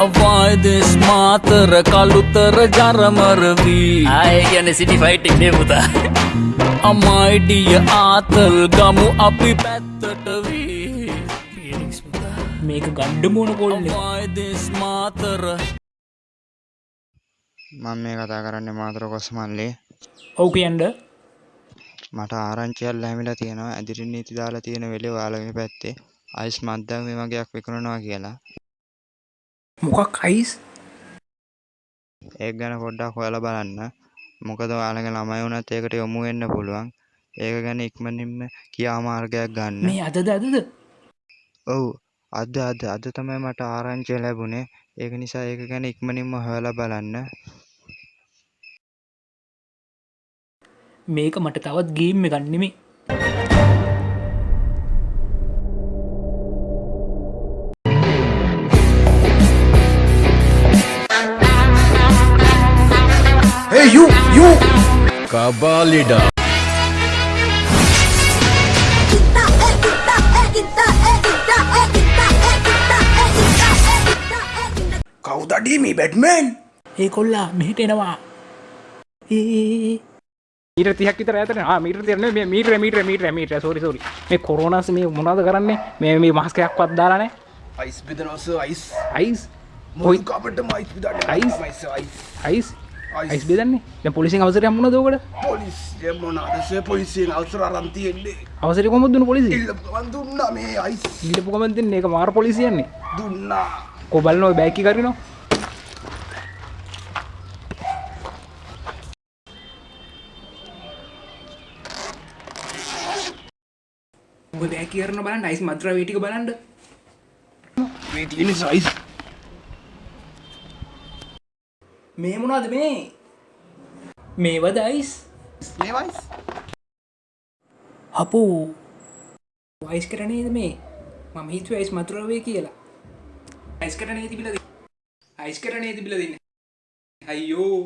වයිදෙස් මාතර කළුතර ජරමරවී ආය කියන්නේ සිටි ෆයිට් එක පුතා. අමයිඩිය ආතල් ගමු අපි පැත්තට වී. මේක ගණ්ඩ මෝන පොල්න්නේ වයිදෙස් මාතර මම මේ කතා කරන්නේ මාතර කොස්මල්ලේ. ඔව් කියන්ඩ මට ආරංචියල් ලැමිලා තියෙනවා ඇදිරි නීති දාලා තියෙන වෙලේ ඔයාලගේ පැත්තේ. අයිස් මද්දම් මේ වගේක් විකුණනවා කියලා මොකක් අයිස්? ඒක ගැන පොඩ්ඩක් හොයලා බලන්න. මොකද ඔයාලගේ ළමයි වුණත් ඒකට යොමු වෙන්න පුළුවන්. ඒක ගැන ඉක්මනින්ම ක්‍රියාමාර්ගයක් ගන්න. මේ අදද අදද? ඔව්. අද අද. අද තමයි මට ආරංචිය ලැබුණේ. ඒක නිසා ඒක ගැන ඉක්මනින්ම හොයලා බලන්න. මේක මට තවත් ගේම් ගන්නෙමේ කබාලිඩා කවුදඩී මේ බැඩ්මන් ඒ කොල්ලා මෙහිට එනවා. ඒ මීට තියක් විතර ඇතන මීට තිරන මේ මීට මීට මීට මීට සෝරි සෝරි මේ කොරෝනස් මේ මොනාද කරන්නේ? මේ මේ මස්කයක් වත් දාලානේ අයිස් බෙදනවස අයිස් අයිස් මොයි කාපට මයිස් විදන්න අයිස්? අයිස් අයිස් බෙදන්නේ දැන් පොලිසියෙන් අවසරය හම්බුණාද ඔකට? පොලිසිය මොනාදසේ පොලිසියෙන් අවසර අරන්තියෙන්නේ දුන්න පොලිසිය? ඉල්ලපුගන් දුන්නා මේ අයිස් ගමන් දෙන්නේ. ඒක මාර පොලිසියන්නේ දුන්නා. කොබල්නෝ බැකි කරිනවා බෑ කියරන බලන්න අයිස් මත්‍ර වේටික බලන්ඩ මේ තියෙන සයිස් මේ මොනද මේ? මේව දයිස් ඒවයිස් හපෝ. වයිස් කරනේද මේ? මම හිතුව ඇයිස් මතුරවේ කියලා. අයිස් කරනේ තිබිලද අයිස් කරනේ තිබිල දෙන්න? අයියෝ.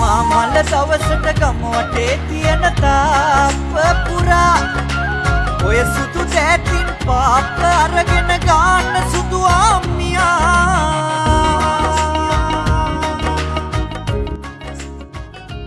මාමල්ල සවසට ගමෝටේ තියන තාප පුරා. ඔය සුදු දැතින් පාප අරගෙන ගාන්න සුදු ආම්මියා.